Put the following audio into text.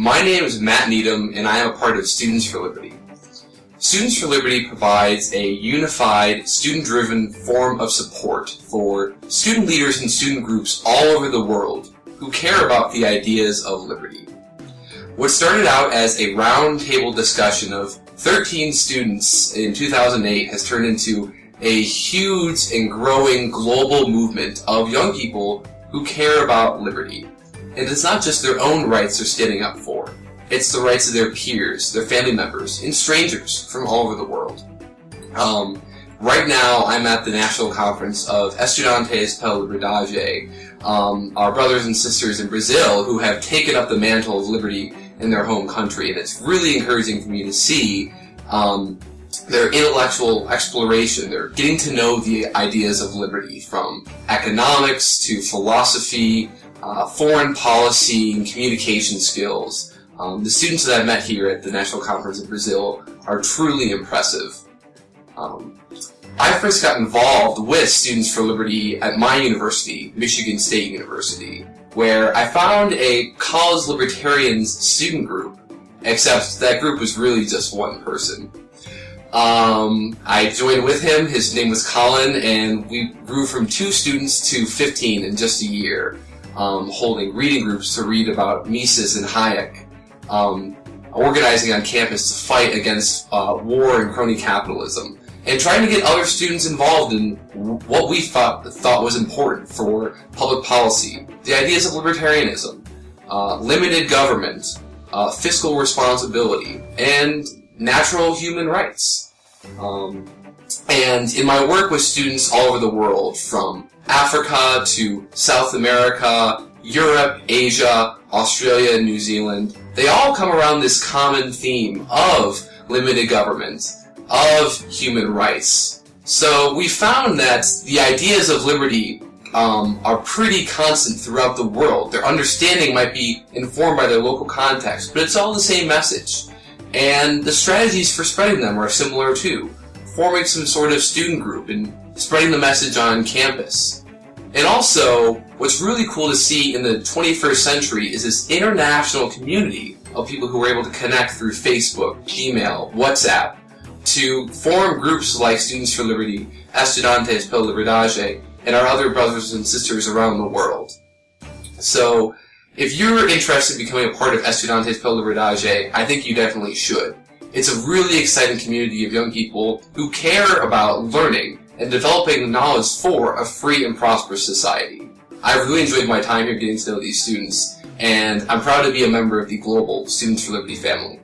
My name is Matt Needham, and I am a part of Students for Liberty. Students for Liberty provides a unified, student-driven form of support for student leaders and student groups all over the world who care about the ideas of liberty. What started out as a roundtable discussion of 13 students in 2008 has turned into a huge and growing global movement of young people who care about liberty. And it's not just their own rights they're standing up for. It's the rights of their peers, their family members, and strangers from all over the world. Um, right now, I'm at the national conference of Estudantes pela Liberdade, um, our brothers and sisters in Brazil who have taken up the mantle of liberty in their home country, and it's really encouraging for me to see um, their intellectual exploration. They're getting to know the ideas of liberty, from economics to philosophy, uh, foreign policy, and communication skills. Um, the students that I've met here at the National Conference of Brazil are truly impressive. Um, I first got involved with Students for Liberty at my university, Michigan State University, where I found a college libertarians student group, except that group was really just one person. Um, I joined with him, his name was Colin, and we grew from two students to 15 in just a year, um, holding reading groups to read about Mises and Hayek um, organizing on campus to fight against uh, war and crony capitalism, and trying to get other students involved in what we thought thought was important for public policy, the ideas of libertarianism, uh, limited government, uh, fiscal responsibility, and natural human rights. Um, and in my work with students all over the world, from Africa to South America, Europe, Asia, Australia, and New Zealand, they all come around this common theme of limited government, of human rights. So we found that the ideas of liberty um, are pretty constant throughout the world. Their understanding might be informed by their local context, but it's all the same message. And the strategies for spreading them are similar too. Forming some sort of student group and spreading the message on campus. And also, what's really cool to see in the 21st century is this international community of people who are able to connect through Facebook, Gmail, WhatsApp, to form groups like Students for Liberty, Estudantes pela Liberdade, and our other brothers and sisters around the world. So, if you're interested in becoming a part of Estudantes pela Liberdade, I think you definitely should. It's a really exciting community of young people who care about learning and developing knowledge for a free and prosperous society. I've really enjoyed my time here getting to know these students, and I'm proud to be a member of the global Students for Liberty family.